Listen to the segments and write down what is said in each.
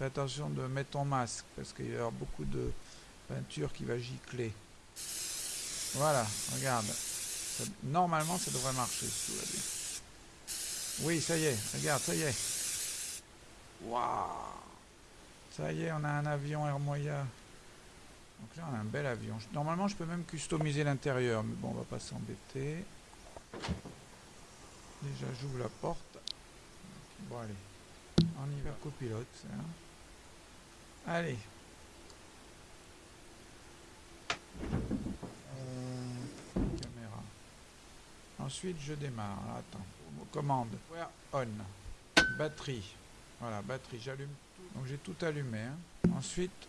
Fais attention de mettre ton masque parce qu'il y aura beaucoup de peinture qui va gicler. Voilà, regarde. Normalement, ça devrait marcher. Oui, ça y est, regarde, ça y est. Waouh Ça y est, on a un avion Air Moya. Donc là, on a un bel avion. Normalement, je peux même customiser l'intérieur, mais bon, on va pas s'embêter. Déjà, j'ouvre la porte. Bon, allez. On y va, copilote. hein. Allez. Euh, caméra. Ensuite, je démarre. Alors, attends. Commande. Power on. Batterie. Voilà, batterie. J'allume tout. Donc, j'ai tout allumé. hein. Ensuite.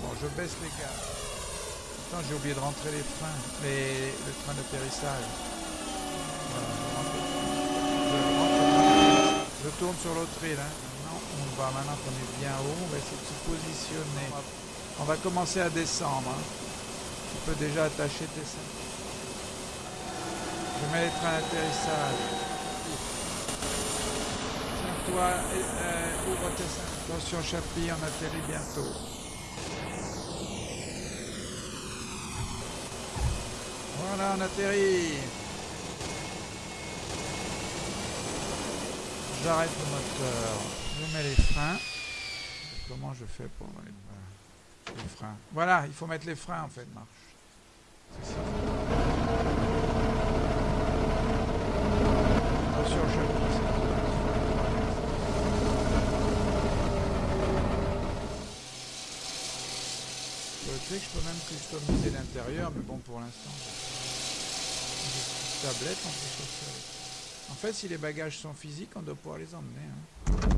Bon, je baisse les gaz. J'ai oublié de rentrer les freins, les, le train d'atterrissage. Voilà, je tourne sur l'autre île. Hein. Maintenant, on va, maintenant qu'on est bien haut, on va essayer de se positionner. On va commencer à descendre. hein. Tu peux déjà attacher tes ceintures. Je mets les trains d'atterrissage. Tiens-toi, euh, ouvre tes ceintures. Attention, Chapi, on atterrit bientôt. Voilà, on atterrit. J'arrête le moteur. Je mets les freins. Comment je fais pour les, les freins? Voilà, il faut mettre les freins en fait, marche. C'est ça. Attention, Chapi. Je sais que je peux même customiser l'intérieur, mais bon, pour l'instant, tablette, on peut sortir. En fait, si les bagages sont physiques, on doit pouvoir les emmener. hein.